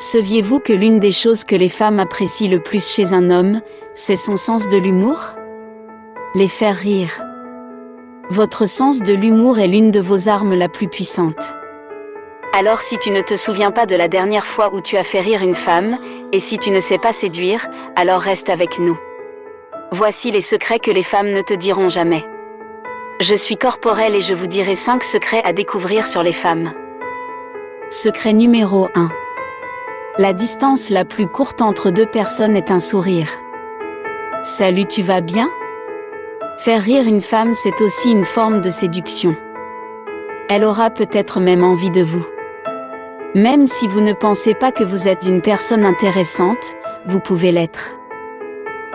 Saviez-vous que l'une des choses que les femmes apprécient le plus chez un homme, c'est son sens de l'humour? Les faire rire. Votre sens de l'humour est l'une de vos armes la plus puissante. Alors si tu ne te souviens pas de la dernière fois où tu as fait rire une femme, et si tu ne sais pas séduire, alors reste avec nous. Voici les secrets que les femmes ne te diront jamais. Je suis corporelle et je vous dirai 5 secrets à découvrir sur les femmes. Secret numéro 1. La distance la plus courte entre deux personnes est un sourire. Salut, tu vas bien? Faire rire une femme, c'est aussi une forme de séduction. Elle aura peut-être même envie de vous. Même si vous ne pensez pas que vous êtes une personne intéressante, vous pouvez l'être.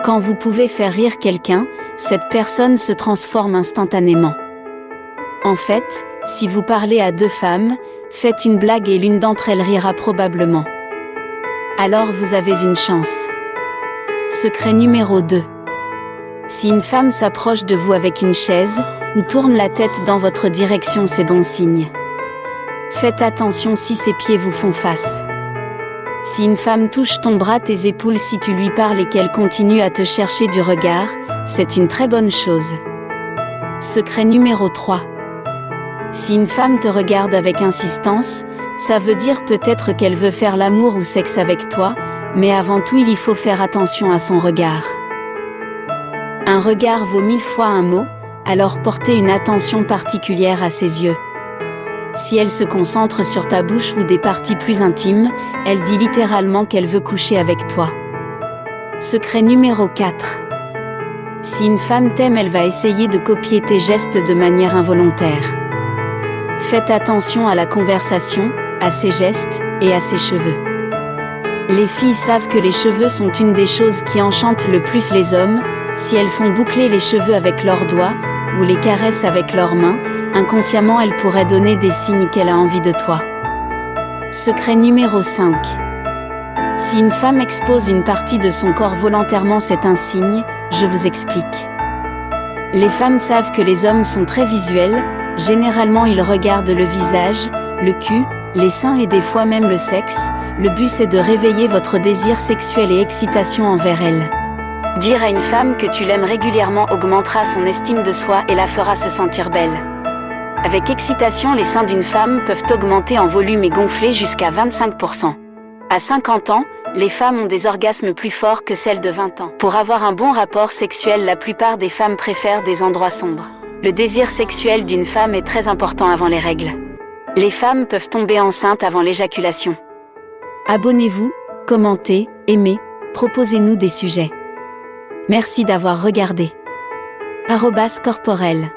Quand vous pouvez faire rire quelqu'un, cette personne se transforme instantanément. En fait, si vous parlez à deux femmes, faites une blague et l'une d'entre elles rira probablement. Alors vous avez une chance. Secret numéro 2. Si une femme s'approche de vous avec une chaise, ou tourne la tête dans votre direction, c'est bon signe. Faites attention si ses pieds vous font face. Si une femme touche ton bras, tes épaules si tu lui parles et qu'elle continue à te chercher du regard, c'est une très bonne chose. Secret numéro 3. Si une femme te regarde avec insistance, ça veut dire peut-être qu'elle veut faire l'amour ou sexe avec toi, mais avant tout il y faut faire attention à son regard. Un regard vaut mille fois un mot, alors portez une attention particulière à ses yeux. Si elle se concentre sur ta bouche ou des parties plus intimes, elle dit littéralement qu'elle veut coucher avec toi. Secret numéro 4. Si une femme t'aime, elle va essayer de copier tes gestes de manière involontaire. Faites attention à la conversation, à ses gestes et à ses cheveux. Les filles savent que les cheveux sont une des choses qui enchantent le plus les hommes, si elles font boucler les cheveux avec leurs doigts, ou les caressent avec leurs mains, inconsciemment elle pourrait donner des signes qu'elle a envie de toi. Secret numéro 5. Si une femme expose une partie de son corps volontairement c'est un signe, je vous explique. Les femmes savent que les hommes sont très visuels, généralement ils regardent le visage, le cul, les seins et des fois même le sexe, le but c'est de réveiller votre désir sexuel et excitation envers elle. Dire à une femme que tu l'aimes régulièrement augmentera son estime de soi et la fera se sentir belle. Avec excitation, les seins d'une femme peuvent augmenter en volume et gonfler jusqu'à 25%. À 50 ans, les femmes ont des orgasmes plus forts que celles de 20 ans. Pour avoir un bon rapport sexuel, la plupart des femmes préfèrent des endroits sombres. Le désir sexuel d'une femme est très important avant les règles. Les femmes peuvent tomber enceintes avant l'éjaculation. Abonnez-vous, commentez, aimez, proposez-nous des sujets. Merci d'avoir regardé. Arrobas corporel.